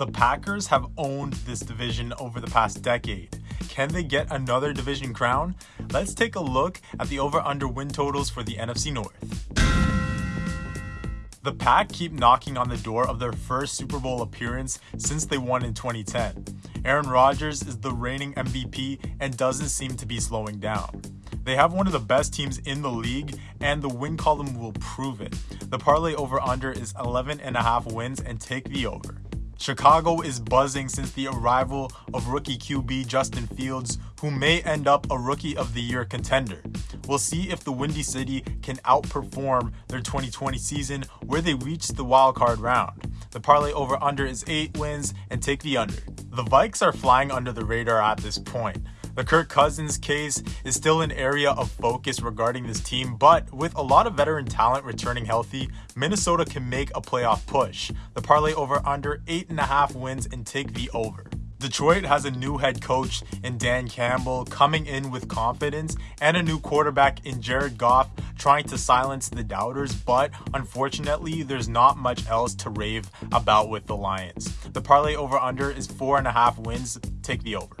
The Packers have owned this division over the past decade. Can they get another division crown? Let's take a look at the over under win totals for the NFC North. The Pack keep knocking on the door of their first Super Bowl appearance since they won in 2010. Aaron Rodgers is the reigning MVP and doesn't seem to be slowing down. They have one of the best teams in the league, and the win column will prove it. The parlay over under is 11 and a half wins and take the over. Chicago is buzzing since the arrival of rookie QB Justin Fields, who may end up a Rookie of the Year contender. We'll see if the Windy City can outperform their 2020 season where they reached the wild card round. The parlay over under is 8 wins and take the under. The Vikes are flying under the radar at this point. The Kirk Cousins case is still an area of focus regarding this team, but with a lot of veteran talent returning healthy, Minnesota can make a playoff push. The parlay over under 8.5 wins and take the over. Detroit has a new head coach in Dan Campbell coming in with confidence and a new quarterback in Jared Goff trying to silence the doubters, but unfortunately, there's not much else to rave about with the Lions. The parlay over under is four and a half wins. Take the over.